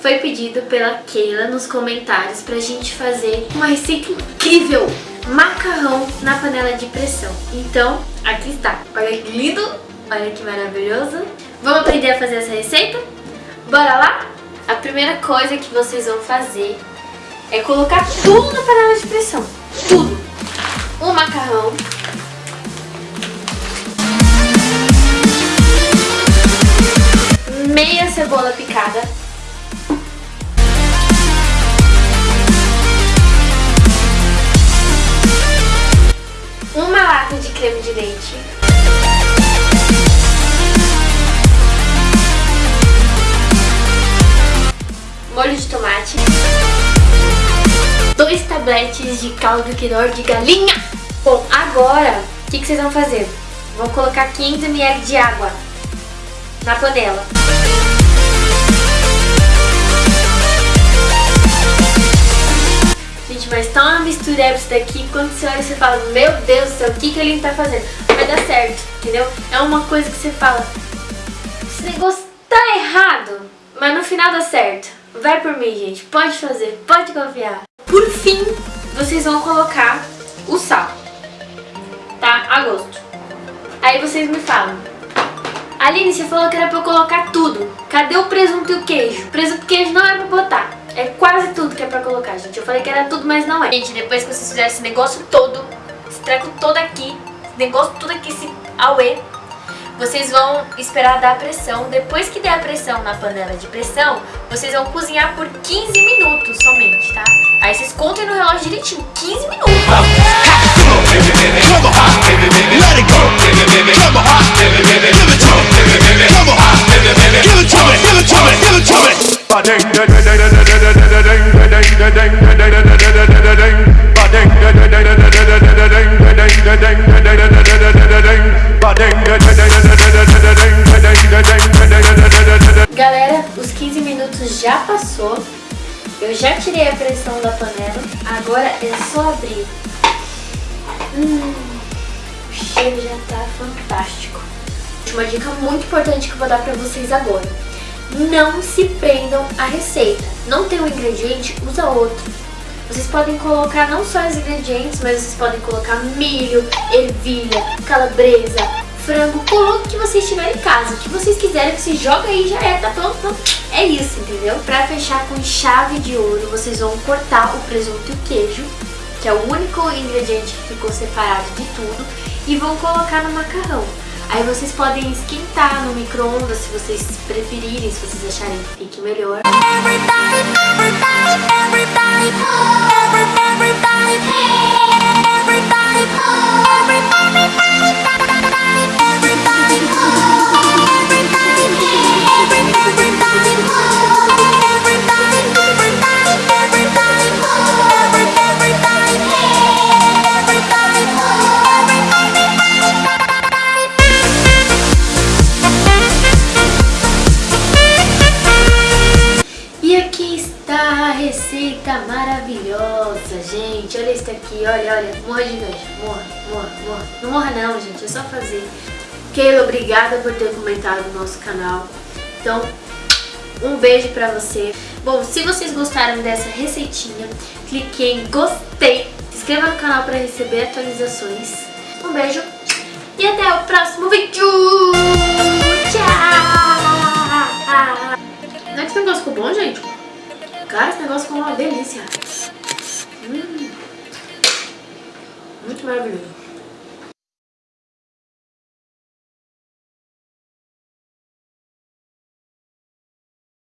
foi pedido pela Keila nos comentários pra gente fazer uma receita incrível, macarrão na panela de pressão. Então, aqui está. Olha que lindo, olha que maravilhoso. Vamos aprender a fazer essa receita? Bora lá? A primeira coisa que vocês vão fazer é colocar tudo na panela de pressão. Tudo. O macarrão. Meia cebola picada. Creme de leite. Molho de tomate. Dois tabletes de caldo quinor de galinha. Bom, agora, o que, que vocês vão fazer? Vou colocar 500 ml de água na panela. Tá uma mistura isso daqui, quando você olha você fala, meu Deus do céu, o que, que ele tá fazendo? Vai dar certo, entendeu? É uma coisa que você fala, esse negócio tá errado, mas no final dá certo. Vai por mim, gente, pode fazer, pode confiar. Por fim, vocês vão colocar o sal, tá? A gosto. Aí vocês me falam, Aline, você falou que era pra eu colocar tudo. Cadê o presunto e o queijo? Presunto e queijo não é pra botar. É quase tudo que é pra colocar, gente. Eu falei que era tudo, mas não é. Gente, depois que vocês fizerem esse negócio todo, esse treco todo aqui, esse negócio tudo aqui, esse auê, vocês vão esperar dar a pressão. Depois que der a pressão na panela de pressão, vocês vão cozinhar por 15 minutos somente, tá? Aí vocês contem no relógio direitinho, 15 minutos. Galera, os 15 minutos já passou. Eu já tirei a pressão da panela. Agora é só abrir. Hum, o cheiro já tá fantástico. Uma dica muito importante que eu vou dar pra vocês agora. Não se prendam à receita. Não tem um ingrediente, usa outro. Vocês podem colocar não só os ingredientes, mas vocês podem colocar milho, ervilha, calabresa, frango, coloque o que vocês tiverem em casa. O que vocês quiserem, você joga aí já é, tá pronto? É isso, entendeu? Pra fechar com chave de ouro, vocês vão cortar o presunto e o queijo, que é o único ingrediente que ficou separado de tudo, e vão colocar no macarrão. Aí vocês podem esquentar no micro-ondas se vocês preferirem, se vocês acharem que fique melhor. Everybody, everybody, receita maravilhosa, gente. Olha isso aqui, olha, olha. Morra de inveja. Morra, morra, morra. Não morra não, gente. É só fazer. Keila, obrigada por ter comentado no nosso canal. Então, um beijo pra você. Bom, se vocês gostaram dessa receitinha, clique em gostei. Se inscreva no canal pra receber atualizações. Um beijo e até o próximo vídeo. Tchau! Cara, esse negócio ficou uma delícia. Hum. Muito maravilhoso.